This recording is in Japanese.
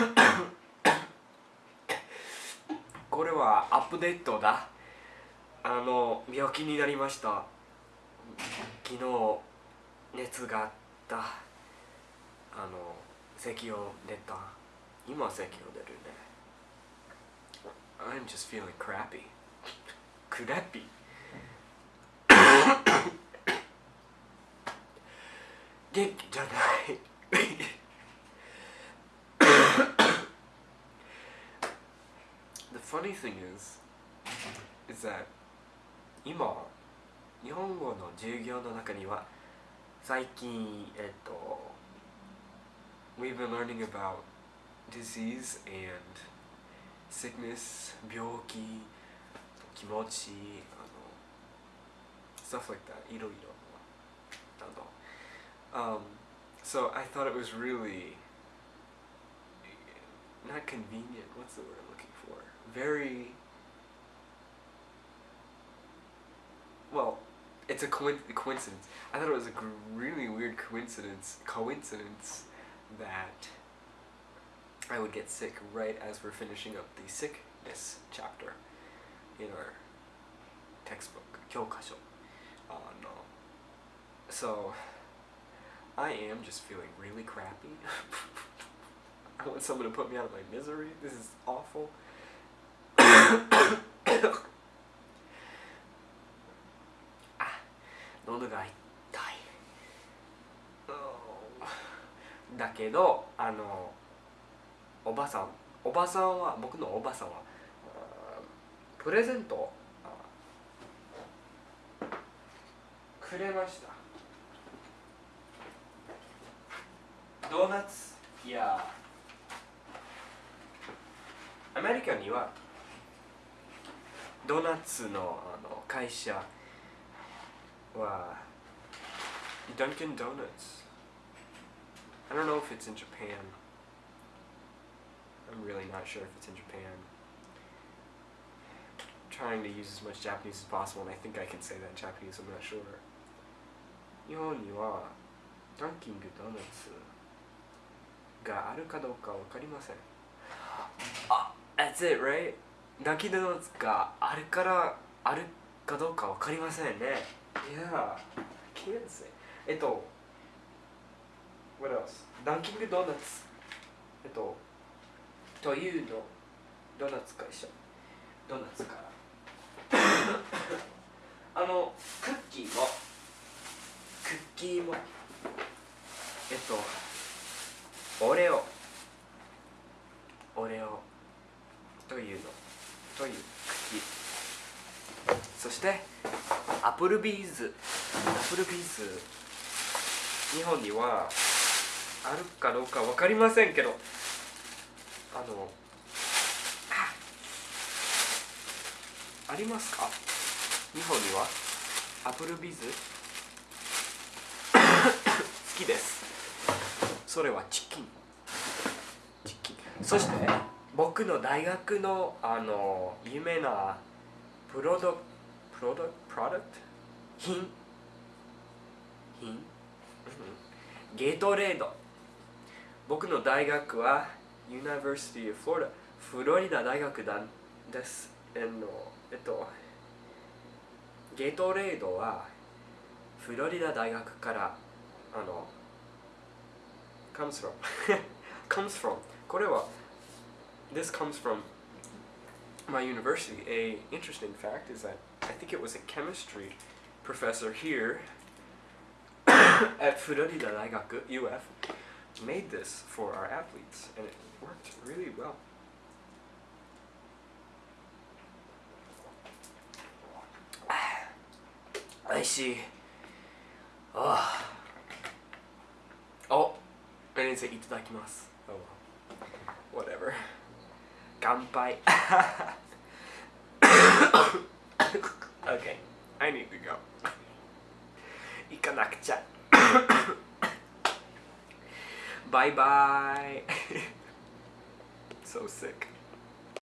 これはアップデートだ。あの病気になりました。昨日熱があった。あの咳を出た。今咳を出るね。I'm just feeling crappy. Crappy? 元気じゃない。funny thing is is that 今日本語の授業の中には最近えっと we've been learning about disease and sickness 病気気持ちあの stuff like that いろいろなど Um, so I thought it was really not convenient. What's the word I'm looking for? very well. It's a coincidence. I thought it was a really weird coincidence coincidence that I would get sick right as we're finishing up the sickness chapter in our textbook, Kyokasho. Oh uh, no. So, I am just feeling really crappy. I want someone to put me out of my misery. This is awful. あ、喉が痛い。だけど、あの、おばさん、おばさんは、僕のおばさんは、プレゼントくれました。ドーナツいやアメリカにはドーナツのあの会社は Dunkin' Donuts I don't know if it's in Japan I'm really not sure if it's in Japan trying to use as much Japanese as possible and I think I can say that in Japanese I'm not sure 日本にはダンキングドーナツがあるかどうかわかりませんあ That's it, right? ダンキングドーナツがあるからあるかどうかわかりませんね。Yeah, I can't say えっと What else? ダンキングドーナツえっとというのドーナツ会社。ドーナツから。あのクッキーも。クッキーも。えっとオレオ。オレオというのというクッキーそしてApplebee's Applebee's 日本にはあるかどうかわかりませんけどあのありますか？日本には？ Applebee's 好きです。それはチキン。チキン。そして僕の大学のあの有名なプロドプロドプロダクト？品？品、ゲートレード。僕の大学は University of Florida フロリダ大学だです。あのえっとゲートレードはフロリダ大学からあの comes from comes from これは this comes from my university. A interesting fact is that I think it was a chemistry professor here at Florida Daigaku UF made this for our athletes, and it worked really well. I see. Oh. Oh, I didn't say itadakimasu. Oh well. 乾杯 okay I need to go 行かなくちゃバイバイ so sick